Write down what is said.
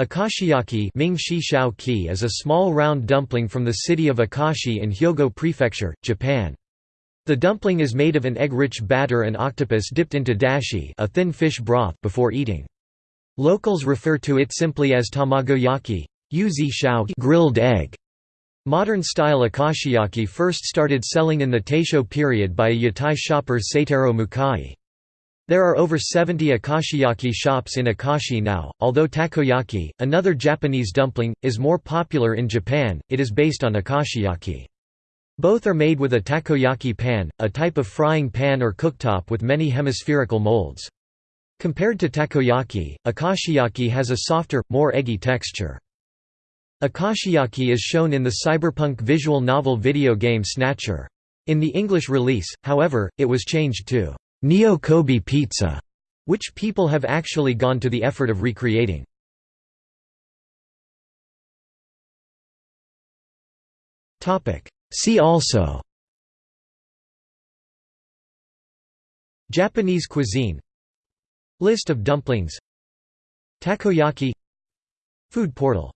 Akashiyaki Ming Shi Shao is a small round dumpling from the city of Akashi in Hyogo Prefecture, Japan. The dumpling is made of an egg-rich batter and octopus dipped into dashi a thin fish broth before eating. Locals refer to it simply as tamagoyaki grilled egg. Modern-style akashiyaki first started selling in the Taisho period by a yatai shopper Seitaro Mukai. There are over 70 akashiyaki shops in Akashi now. Although takoyaki, another Japanese dumpling, is more popular in Japan, it is based on akashiyaki. Both are made with a takoyaki pan, a type of frying pan or cooktop with many hemispherical molds. Compared to takoyaki, akashiyaki has a softer, more eggy texture. Akashiyaki is shown in the cyberpunk visual novel video game Snatcher. In the English release, however, it was changed to Neo Kobe pizza, which people have actually gone to the effort of recreating. See also Japanese cuisine List of dumplings Takoyaki Food portal